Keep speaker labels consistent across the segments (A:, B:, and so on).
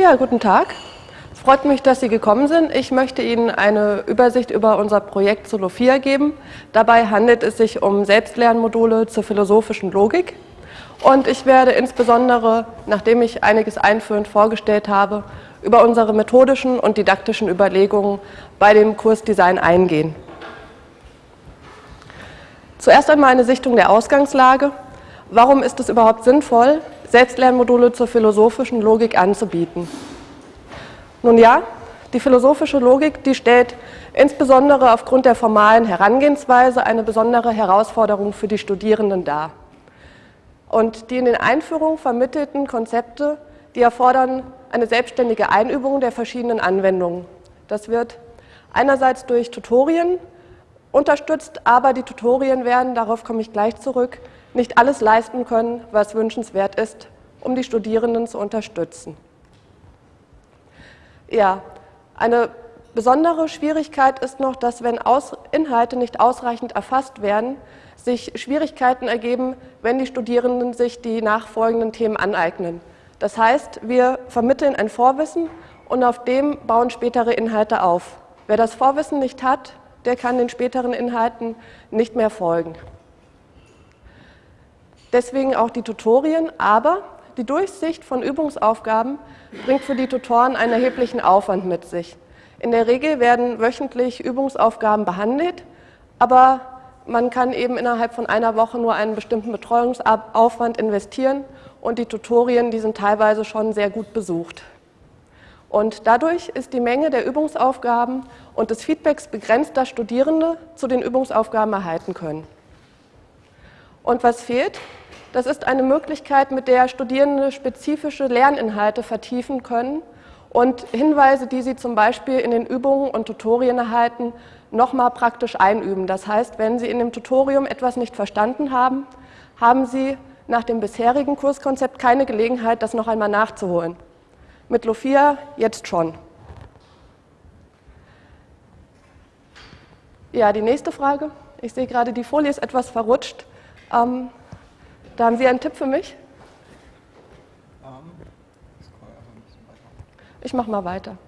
A: Ja, guten Tag. Es freut mich, dass Sie gekommen sind. Ich möchte Ihnen eine Übersicht über unser Projekt Solophia geben. Dabei handelt es sich um Selbstlernmodule zur philosophischen Logik. Und ich werde insbesondere, nachdem ich einiges einführend vorgestellt habe, über unsere methodischen und didaktischen Überlegungen bei dem Kursdesign eingehen. Zuerst einmal eine Sichtung der Ausgangslage. Warum ist es überhaupt sinnvoll, Selbstlernmodule zur philosophischen Logik anzubieten? Nun ja, die philosophische Logik, die stellt insbesondere aufgrund der formalen Herangehensweise eine besondere Herausforderung für die Studierenden dar. Und die in den Einführungen vermittelten Konzepte, die erfordern eine selbstständige Einübung der verschiedenen Anwendungen. Das wird einerseits durch Tutorien unterstützt, aber die Tutorien werden, darauf komme ich gleich zurück, nicht alles leisten können, was wünschenswert ist, um die Studierenden zu unterstützen. Ja, eine besondere Schwierigkeit ist noch, dass wenn Aus Inhalte nicht ausreichend erfasst werden, sich Schwierigkeiten ergeben, wenn die Studierenden sich die nachfolgenden Themen aneignen. Das heißt, wir vermitteln ein Vorwissen und auf dem bauen spätere Inhalte auf. Wer das Vorwissen nicht hat, der kann den späteren Inhalten nicht mehr folgen. Deswegen auch die Tutorien, aber die Durchsicht von Übungsaufgaben bringt für die Tutoren einen erheblichen Aufwand mit sich. In der Regel werden wöchentlich Übungsaufgaben behandelt, aber man kann eben innerhalb von einer Woche nur einen bestimmten Betreuungsaufwand investieren und die Tutorien, die sind teilweise schon sehr gut besucht. Und dadurch ist die Menge der Übungsaufgaben und des Feedbacks begrenzt, dass Studierende zu den Übungsaufgaben erhalten können. Und was fehlt? Das ist eine Möglichkeit, mit der Studierende spezifische Lerninhalte vertiefen können und Hinweise, die sie zum Beispiel in den Übungen und Tutorien erhalten, nochmal praktisch einüben. Das heißt, wenn Sie in dem Tutorium etwas nicht verstanden haben, haben Sie nach dem bisherigen Kurskonzept keine Gelegenheit, das noch einmal nachzuholen mit Lofia jetzt schon. Ja, die nächste Frage. Ich sehe gerade, die Folie ist etwas verrutscht. Ähm, da haben Sie einen Tipp für mich? Ich mache mal weiter.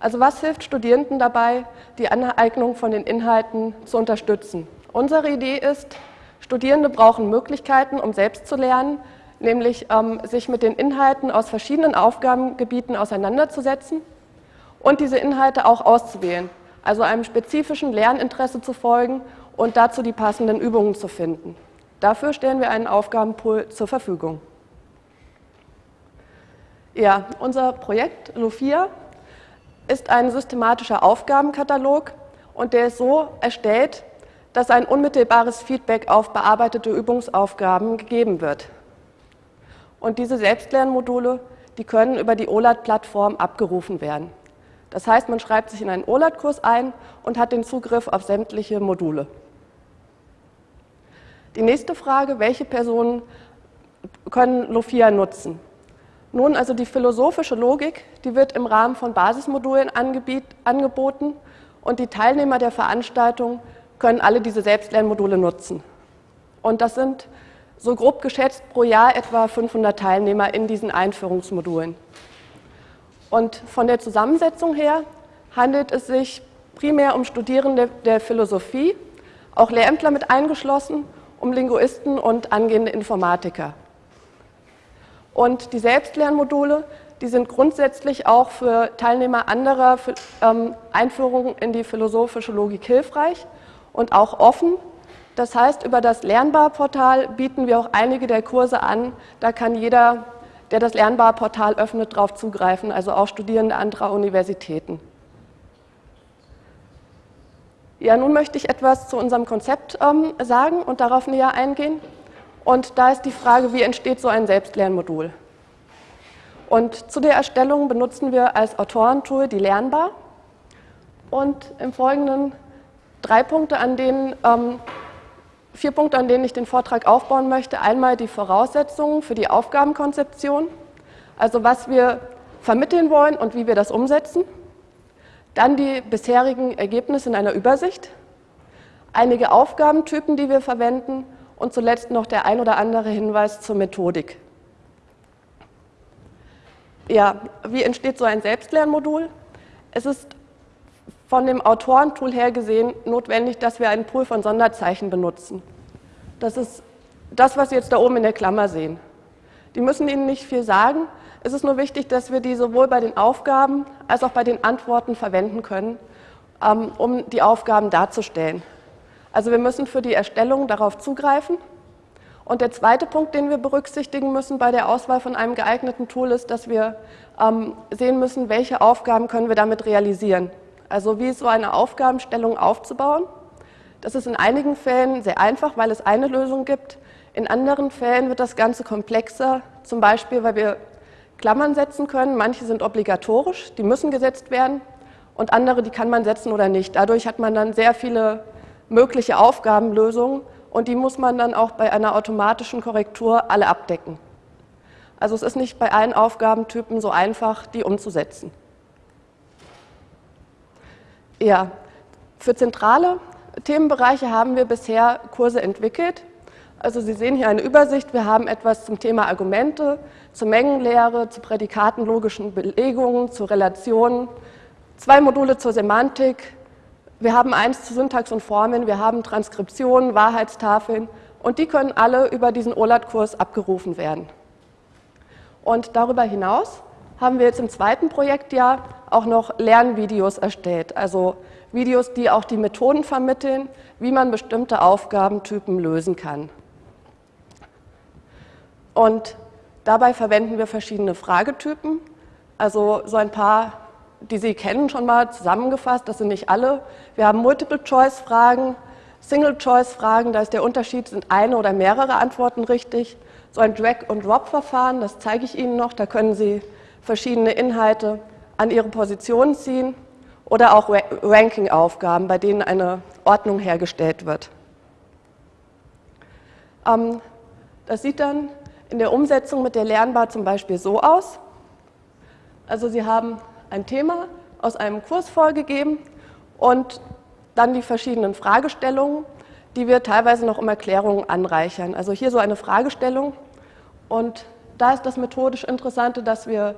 A: Also was hilft Studierenden dabei, die Aneignung von den Inhalten zu unterstützen? Unsere Idee ist, Studierende brauchen Möglichkeiten, um selbst zu lernen, nämlich ähm, sich mit den Inhalten aus verschiedenen Aufgabengebieten auseinanderzusetzen und diese Inhalte auch auszuwählen, also einem spezifischen Lerninteresse zu folgen und dazu die passenden Übungen zu finden. Dafür stellen wir einen Aufgabenpool zur Verfügung. Ja, unser Projekt LUFIA ist ein systematischer Aufgabenkatalog und der ist so erstellt, dass ein unmittelbares Feedback auf bearbeitete Übungsaufgaben gegeben wird. Und diese Selbstlernmodule, die können über die OLAT-Plattform abgerufen werden. Das heißt, man schreibt sich in einen OLAT-Kurs ein und hat den Zugriff auf sämtliche Module. Die nächste Frage, welche Personen können Lofia nutzen? Nun, also die philosophische Logik, die wird im Rahmen von Basismodulen angeboten und die Teilnehmer der Veranstaltung können alle diese Selbstlernmodule nutzen. Und das sind so grob geschätzt pro Jahr etwa 500 Teilnehmer in diesen Einführungsmodulen. Und von der Zusammensetzung her handelt es sich primär um Studierende der Philosophie, auch Lehrämtler mit eingeschlossen, um Linguisten und angehende Informatiker. Und die Selbstlernmodule, die sind grundsätzlich auch für Teilnehmer anderer ähm, Einführungen in die philosophische Logik hilfreich und auch offen das heißt, über das Lernbarportal bieten wir auch einige der Kurse an. Da kann jeder, der das Lernbarportal öffnet, darauf zugreifen, also auch Studierende anderer Universitäten. Ja, nun möchte ich etwas zu unserem Konzept ähm, sagen und darauf näher eingehen. Und da ist die Frage, wie entsteht so ein Selbstlernmodul? Und zu der Erstellung benutzen wir als Autorentool die Lernbar. Und im Folgenden drei Punkte, an denen ähm, vier Punkte, an denen ich den Vortrag aufbauen möchte. Einmal die Voraussetzungen für die Aufgabenkonzeption, also was wir vermitteln wollen und wie wir das umsetzen. Dann die bisherigen Ergebnisse in einer Übersicht, einige Aufgabentypen, die wir verwenden und zuletzt noch der ein oder andere Hinweis zur Methodik. ja, wie entsteht so ein Selbstlernmodul? Es ist von dem Autorentool her gesehen notwendig, dass wir einen Pool von Sonderzeichen benutzen. Das ist das, was Sie jetzt da oben in der Klammer sehen. Die müssen Ihnen nicht viel sagen. Es ist nur wichtig, dass wir die sowohl bei den Aufgaben als auch bei den Antworten verwenden können, ähm, um die Aufgaben darzustellen. Also wir müssen für die Erstellung darauf zugreifen. Und der zweite Punkt, den wir berücksichtigen müssen bei der Auswahl von einem geeigneten Tool, ist, dass wir ähm, sehen müssen, welche Aufgaben können wir damit realisieren. Also wie ist so eine Aufgabenstellung aufzubauen. Das ist in einigen Fällen sehr einfach, weil es eine Lösung gibt. In anderen Fällen wird das Ganze komplexer, zum Beispiel, weil wir Klammern setzen können. Manche sind obligatorisch, die müssen gesetzt werden und andere, die kann man setzen oder nicht. Dadurch hat man dann sehr viele mögliche Aufgabenlösungen und die muss man dann auch bei einer automatischen Korrektur alle abdecken. Also es ist nicht bei allen Aufgabentypen so einfach, die umzusetzen. Ja, für zentrale Themenbereiche haben wir bisher Kurse entwickelt. Also Sie sehen hier eine Übersicht. Wir haben etwas zum Thema Argumente, zur Mengenlehre, zu prädikatenlogischen Belegungen, zu Relationen, zwei Module zur Semantik. Wir haben eins zu Syntax und Formen, wir haben Transkriptionen, Wahrheitstafeln und die können alle über diesen OLAT-Kurs abgerufen werden. Und darüber hinaus haben wir jetzt im zweiten Projektjahr auch noch Lernvideos erstellt, also Videos, die auch die Methoden vermitteln, wie man bestimmte Aufgabentypen lösen kann. Und dabei verwenden wir verschiedene Fragetypen, also so ein paar, die Sie kennen schon mal zusammengefasst, das sind nicht alle. Wir haben Multiple-Choice-Fragen, Single-Choice-Fragen, da ist der Unterschied, sind eine oder mehrere Antworten richtig. So ein Drag-and-Drop-Verfahren, das zeige ich Ihnen noch, da können Sie verschiedene Inhalte an ihre Position ziehen oder auch Ranking-Aufgaben, bei denen eine Ordnung hergestellt wird. Ähm, das sieht dann in der Umsetzung mit der Lernbar zum Beispiel so aus. Also Sie haben ein Thema aus einem Kurs vorgegeben und dann die verschiedenen Fragestellungen, die wir teilweise noch um Erklärungen anreichern. Also hier so eine Fragestellung und da ist das methodisch Interessante, dass wir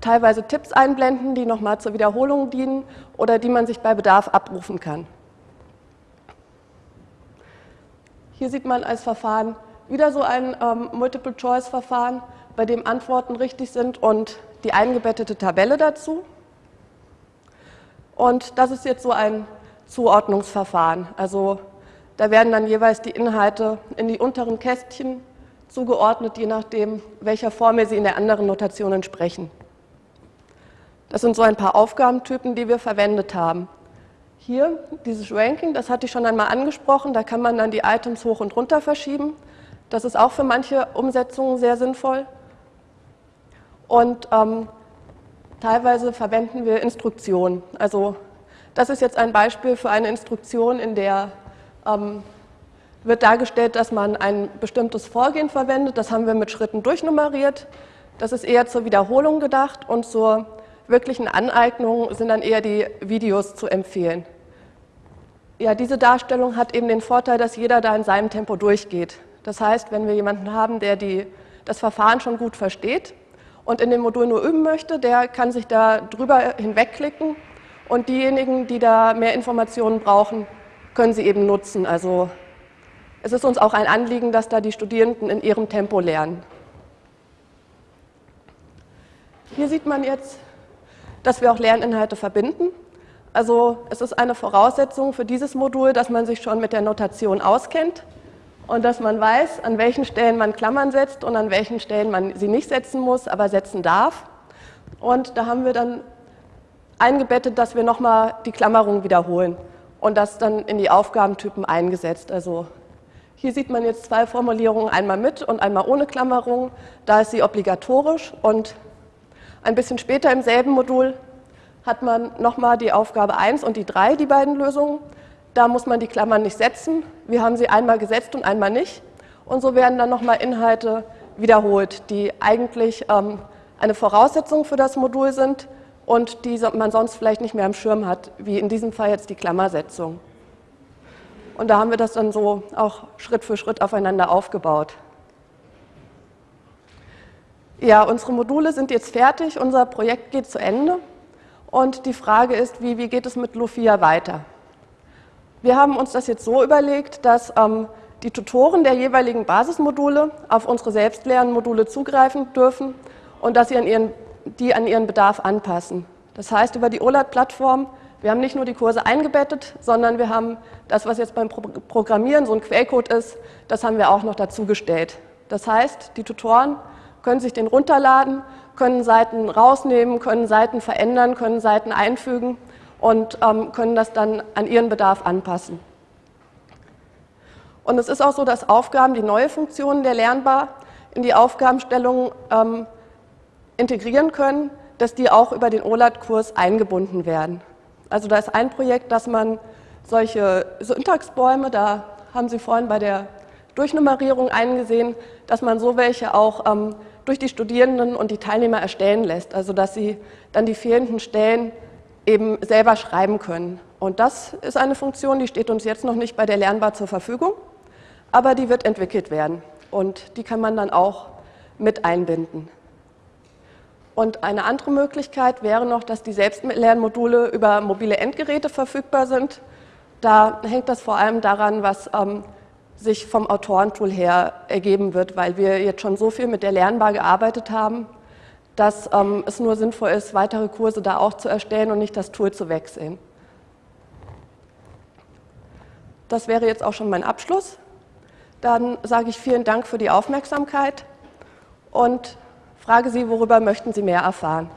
A: teilweise Tipps einblenden, die nochmal zur Wiederholung dienen oder die man sich bei Bedarf abrufen kann. Hier sieht man als Verfahren wieder so ein ähm, Multiple-Choice-Verfahren, bei dem Antworten richtig sind und die eingebettete Tabelle dazu. Und das ist jetzt so ein Zuordnungsverfahren. Also da werden dann jeweils die Inhalte in die unteren Kästchen zugeordnet, je nachdem, welcher Formel sie in der anderen Notation entsprechen. Das sind so ein paar Aufgabentypen, die wir verwendet haben. Hier, dieses Ranking, das hatte ich schon einmal angesprochen, da kann man dann die Items hoch und runter verschieben. Das ist auch für manche Umsetzungen sehr sinnvoll. Und ähm, teilweise verwenden wir Instruktionen. Also das ist jetzt ein Beispiel für eine Instruktion, in der ähm, wird dargestellt, dass man ein bestimmtes Vorgehen verwendet. Das haben wir mit Schritten durchnummeriert. Das ist eher zur Wiederholung gedacht und zur wirklichen Aneignung sind dann eher die Videos zu empfehlen. Ja, diese Darstellung hat eben den Vorteil, dass jeder da in seinem Tempo durchgeht. Das heißt, wenn wir jemanden haben, der die, das Verfahren schon gut versteht und in dem Modul nur üben möchte, der kann sich da drüber hinwegklicken und diejenigen, die da mehr Informationen brauchen, können sie eben nutzen. Also es ist uns auch ein Anliegen, dass da die Studierenden in ihrem Tempo lernen. Hier sieht man jetzt dass wir auch Lerninhalte verbinden. Also es ist eine Voraussetzung für dieses Modul, dass man sich schon mit der Notation auskennt und dass man weiß, an welchen Stellen man Klammern setzt und an welchen Stellen man sie nicht setzen muss, aber setzen darf. Und da haben wir dann eingebettet, dass wir nochmal die Klammerung wiederholen und das dann in die Aufgabentypen eingesetzt. Also hier sieht man jetzt zwei Formulierungen, einmal mit und einmal ohne Klammerung. Da ist sie obligatorisch und ein bisschen später im selben Modul hat man nochmal die Aufgabe 1 und die 3, die beiden Lösungen. Da muss man die Klammern nicht setzen. Wir haben sie einmal gesetzt und einmal nicht. Und so werden dann nochmal Inhalte wiederholt, die eigentlich ähm, eine Voraussetzung für das Modul sind und die man sonst vielleicht nicht mehr am Schirm hat, wie in diesem Fall jetzt die Klammersetzung. Und da haben wir das dann so auch Schritt für Schritt aufeinander aufgebaut. Ja, unsere Module sind jetzt fertig, unser Projekt geht zu Ende und die Frage ist, wie, wie geht es mit Lufia weiter? Wir haben uns das jetzt so überlegt, dass ähm, die Tutoren der jeweiligen Basismodule auf unsere Selbstlernmodule zugreifen dürfen und dass sie an ihren, die an ihren Bedarf anpassen. Das heißt, über die OLAD-Plattform, wir haben nicht nur die Kurse eingebettet, sondern wir haben das, was jetzt beim Programmieren so ein Quellcode ist, das haben wir auch noch dazugestellt. Das heißt, die Tutoren können sich den runterladen, können Seiten rausnehmen, können Seiten verändern, können Seiten einfügen und ähm, können das dann an ihren Bedarf anpassen. Und es ist auch so, dass Aufgaben, die neue Funktionen der Lernbar in die Aufgabenstellung ähm, integrieren können, dass die auch über den OLAD-Kurs eingebunden werden. Also da ist ein Projekt, dass man solche Syntaxbäume, da haben Sie vorhin bei der Durchnummerierung eingesehen, dass man so welche auch ähm, durch die Studierenden und die Teilnehmer erstellen lässt, also dass sie dann die fehlenden Stellen eben selber schreiben können. Und das ist eine Funktion, die steht uns jetzt noch nicht bei der Lernbar zur Verfügung, aber die wird entwickelt werden und die kann man dann auch mit einbinden. Und eine andere Möglichkeit wäre noch, dass die Selbstlernmodule über mobile Endgeräte verfügbar sind. Da hängt das vor allem daran, was ähm, sich vom Autorentool her ergeben wird, weil wir jetzt schon so viel mit der Lernbar gearbeitet haben, dass ähm, es nur sinnvoll ist, weitere Kurse da auch zu erstellen und nicht das Tool zu wechseln. Das wäre jetzt auch schon mein Abschluss. Dann sage ich vielen Dank für die Aufmerksamkeit und frage Sie, worüber möchten Sie mehr erfahren.